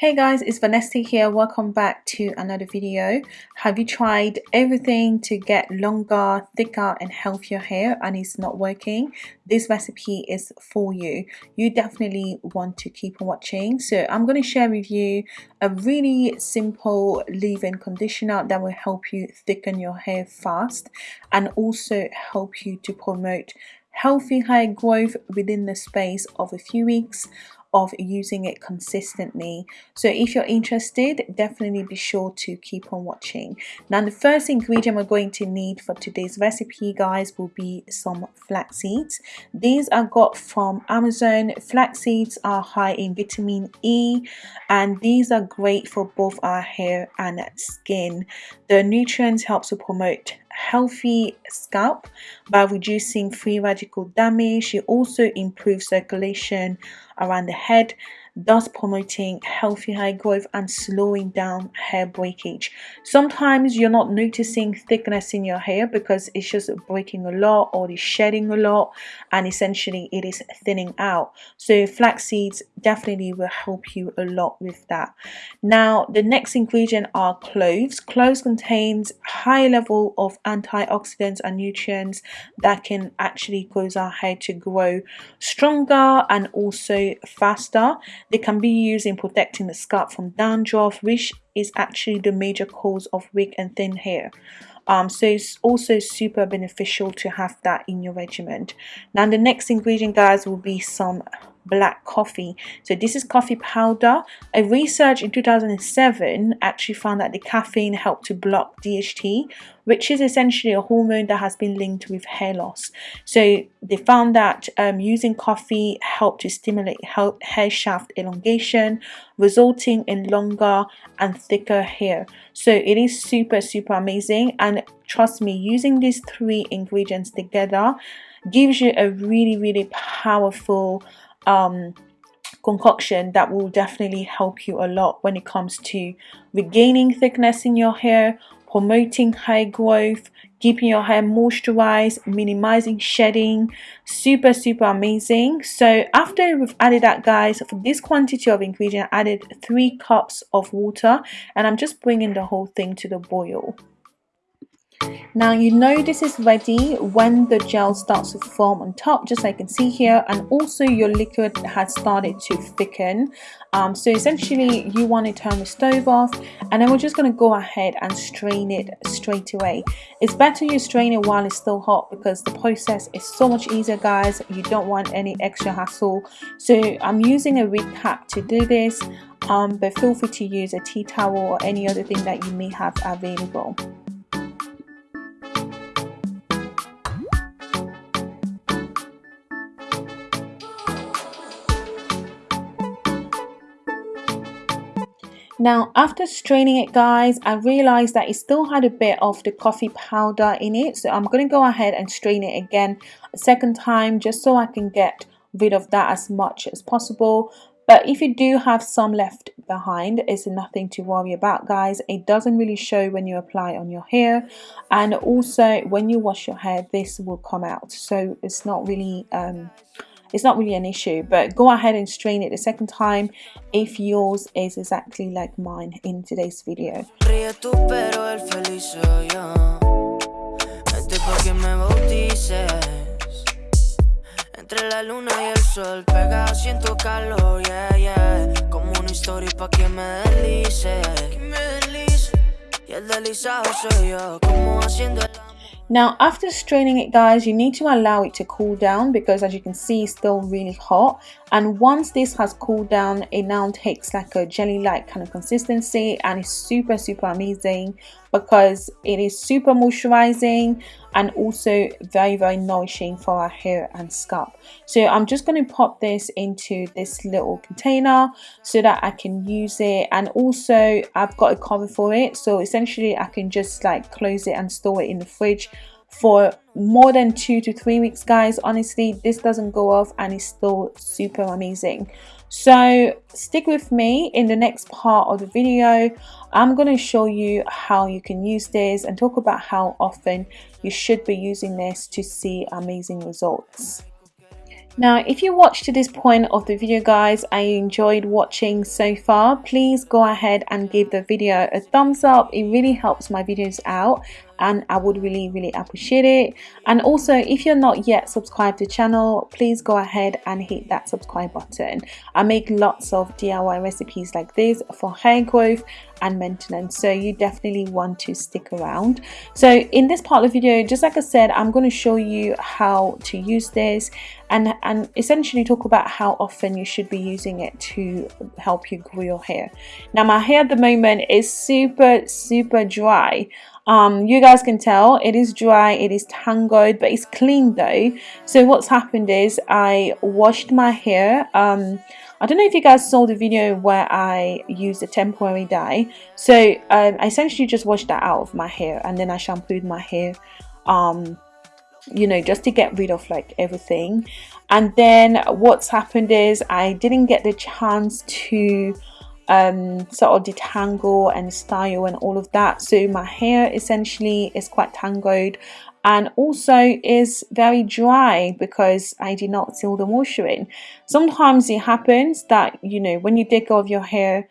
Hey guys, it's Vanessa here. Welcome back to another video. Have you tried everything to get longer, thicker and healthier hair and it's not working? This recipe is for you. You definitely want to keep on watching. So I'm going to share with you a really simple leave-in conditioner that will help you thicken your hair fast and also help you to promote healthy hair growth within the space of a few weeks of using it consistently. So if you're interested definitely be sure to keep on watching. Now the first ingredient we're going to need for today's recipe guys will be some flax seeds. These are got from Amazon. Flax seeds are high in vitamin E and these are great for both our hair and skin. The nutrients help to promote healthy scalp by reducing free radical damage. It also improves circulation around the head thus promoting healthy hair growth and slowing down hair breakage. Sometimes you're not noticing thickness in your hair because it's just breaking a lot or it's shedding a lot and essentially it is thinning out. So flax seeds definitely will help you a lot with that. Now the next ingredient are cloves. Cloves contains high level of antioxidants and nutrients that can actually cause our hair to grow stronger and also faster. They can be used in protecting the scalp from dandruff, which is actually the major cause of weak and thin hair. Um, so it's also super beneficial to have that in your regimen. Now the next ingredient guys will be some black coffee. So this is coffee powder. A research in 2007 actually found that the caffeine helped to block DHT which is essentially a hormone that has been linked with hair loss. So they found that um, using coffee helped to stimulate hair shaft elongation resulting in longer and thicker hair. So it is super super amazing. And trust me using these three ingredients together gives you a really really powerful um, concoction that will definitely help you a lot when it comes to regaining thickness in your hair promoting hair growth keeping your hair moisturized minimizing shedding. Super super amazing. So after we've added that guys for this quantity of ingredient I added three cups of water and i'm just bringing the whole thing to the boil now you know this is ready when the gel starts to form on top just like you can see here and also your liquid has started to thicken. Um, so essentially you want to turn the stove off and then we're just going to go ahead and strain it straight away. It's better you strain it while it's still hot because the process is so much easier guys. You don't want any extra hassle. So I'm using a wig cap to do this um, but feel free to use a tea towel or any other thing that you may have available. Now after straining it guys, I realized that it still had a bit of the coffee powder in it. So I'm going to go ahead and strain it again a second time just so I can get rid of that as much as possible. But if you do have some left behind, it's nothing to worry about guys. It doesn't really show when you apply on your hair. And also when you wash your hair, this will come out. So it's not really... Um, it's not really an issue but go ahead and strain it a second time if yours is exactly like mine in today's video. Entre la luna y el sol pegado siento calor, yeah, yeah. Como una historia pa' que me Y el deslizado soy yo, como haciendo el now after straining it guys, you need to allow it to cool down because as you can see it's still really hot. And once this has cooled down it now takes like a jelly-like kind of consistency and it's super super amazing because it is super moisturizing and also very very nourishing for our hair and scalp. So i'm just going to pop this into this little container so that i can use it. And also i've got a cover for it. So essentially i can just like close it and store it in the fridge for more than two to three weeks guys. Honestly this doesn't go off and it's still super amazing so stick with me in the next part of the video. I'm going to show you how you can use this and talk about how often you should be using this to see amazing results. Now, if you watched to this point of the video guys I enjoyed watching so far, please go ahead and give the video a thumbs up. It really helps my videos out and I would really really appreciate it. And also if you're not yet subscribed to the channel please go ahead and hit that subscribe button. I make lots of DIY recipes like this for hair growth and maintenance so you definitely want to stick around. So in this part of the video just like I said I'm going to show you how to use this and and essentially talk about how often you should be using it to help you grow your hair. Now my hair at the moment is super super dry um you guys can tell it is dry it is tangled but it's clean though. So what's happened is I washed my hair. Um I don't know if you guys saw the video where I used a temporary dye. So um, I essentially just washed that out of my hair and then I shampooed my hair um you know just to get rid of like everything. And then what's happened is I didn't get the chance to um, sort of detangle and style and all of that so my hair essentially is quite tangled and also is very dry because I did not seal the moisture in. Sometimes it happens that you know when you take off your hair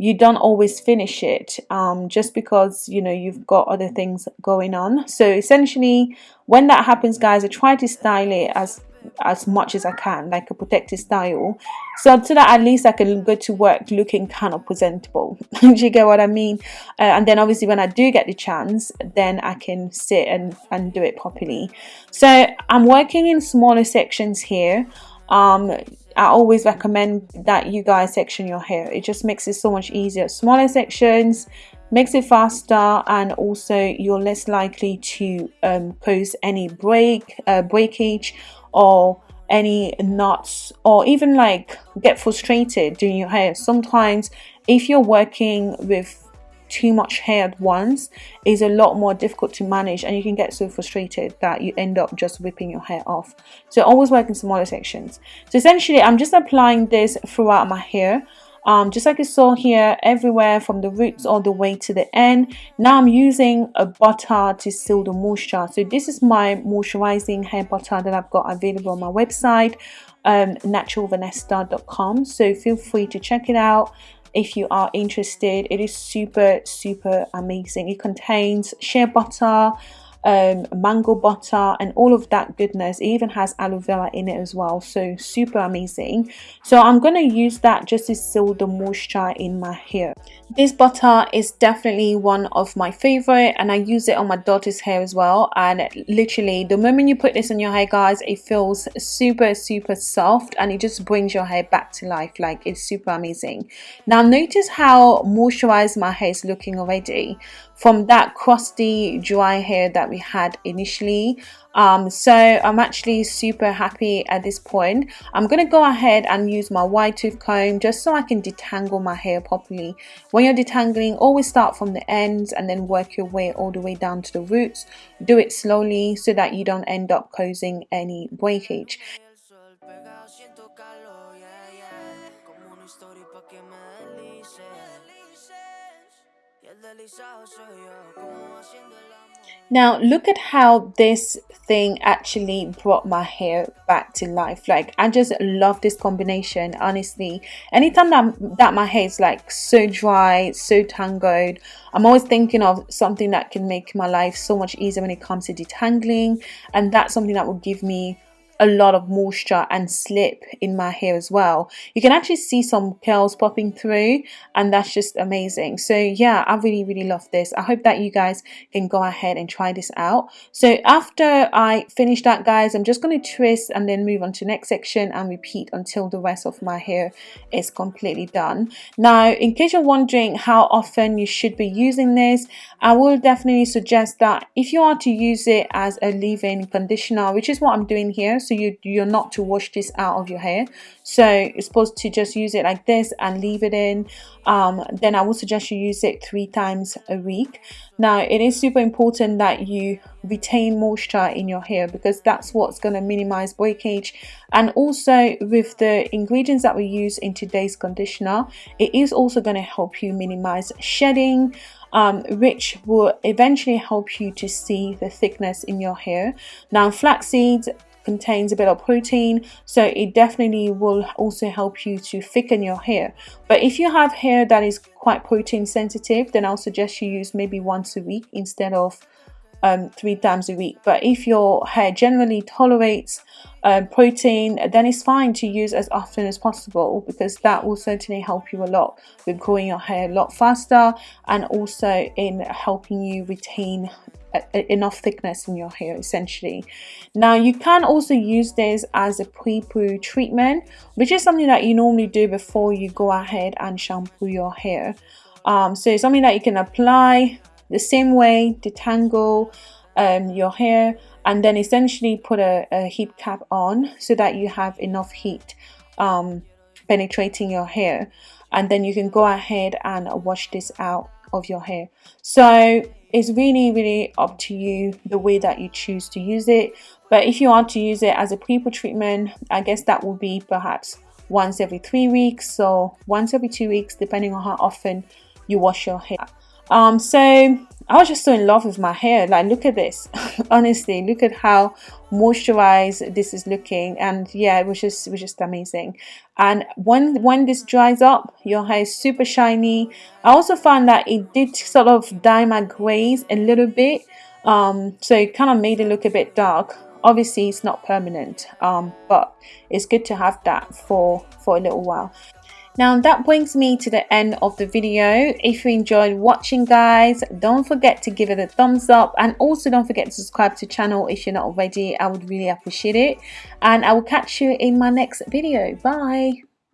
you don't always finish it um, just because you know you've got other things going on so essentially when that happens guys I try to style it as as much as I can like a protective style. So so that at least I can go to work looking kind of presentable. Do you get what I mean? Uh, and then obviously when I do get the chance then I can sit and, and do it properly. So I'm working in smaller sections here. Um, I always recommend that you guys section your hair. It just makes it so much easier. Smaller sections makes it faster and also you're less likely to um, cause any break uh, breakage or any knots or even like get frustrated doing your hair. Sometimes if you're working with too much hair at once is a lot more difficult to manage and you can get so frustrated that you end up just whipping your hair off. So always work in smaller sections. So essentially i'm just applying this throughout my hair um, just like you saw here everywhere from the roots all the way to the end. Now I'm using a butter to seal the moisture. So this is my moisturizing hair butter that I've got available on my website um, naturalvanessa.com so feel free to check it out if you are interested. It is super super amazing. It contains shea butter um, mango butter and all of that goodness. It even has aloe vera in it as well. So super amazing. So I'm gonna use that just to seal the moisture in my hair. This butter is definitely one of my favorite and I use it on my daughter's hair as well. And literally the moment you put this on your hair guys it feels super super soft and it just brings your hair back to life. Like it's super amazing. Now notice how moisturized my hair is looking already. From that crusty dry hair that we had initially. Um, so I'm actually super happy at this point. I'm gonna go ahead and use my wide tooth comb just so I can detangle my hair properly. When you're detangling always start from the ends and then work your way all the way down to the roots. Do it slowly so that you don't end up causing any breakage now look at how this thing actually brought my hair back to life. Like I just love this combination honestly. Anytime that, that my hair is like so dry so tangled I'm always thinking of something that can make my life so much easier when it comes to detangling and that's something that will give me a lot of moisture and slip in my hair as well. You can actually see some curls popping through and that's just amazing. So yeah I really really love this. I hope that you guys can go ahead and try this out. So after I finish that guys I'm just going to twist and then move on to next section and repeat until the rest of my hair is completely done. Now in case you're wondering how often you should be using this I will definitely suggest that if you are to use it as a leave-in conditioner which is what I'm doing here so you you're not to wash this out of your hair. So you're supposed to just use it like this and leave it in. Um, then I would suggest you use it three times a week. Now it is super important that you retain moisture in your hair because that's what's going to minimize breakage. And also with the ingredients that we use in today's conditioner it is also going to help you minimize shedding um, which will eventually help you to see the thickness in your hair. Now flax seeds contains a bit of protein so it definitely will also help you to thicken your hair. But if you have hair that is quite protein sensitive then I'll suggest you use maybe once a week instead of um, three times a week. But if your hair generally tolerates um, protein then it's fine to use as often as possible because that will certainly help you a lot with growing your hair a lot faster and also in helping you retain enough thickness in your hair essentially. Now you can also use this as a pre-poo treatment which is something that you normally do before you go ahead and shampoo your hair. Um, so it's something that you can apply the same way detangle um, your hair and then essentially put a, a, heat cap on so that you have enough heat um, penetrating your hair. And then you can go ahead and wash this out of your hair. So it's really really up to you the way that you choose to use it. But if you want to use it as a pre-poo treatment I guess that will be perhaps once every three weeks so once every two weeks depending on how often you wash your hair. Um so i was just so in love with my hair. Like look at this. Honestly look at how moisturized this is looking. And yeah it was just it was just amazing. And when when this dries up your hair is super shiny. I also found that it did sort of dye my grays a little bit. Um so it kind of made it look a bit dark. Obviously it's not permanent um but it's good to have that for for a little while now that brings me to the end of the video. If you enjoyed watching guys, don't forget to give it a thumbs up and also don't forget to subscribe to the channel if you're not already. I would really appreciate it. And I will catch you in my next video. Bye.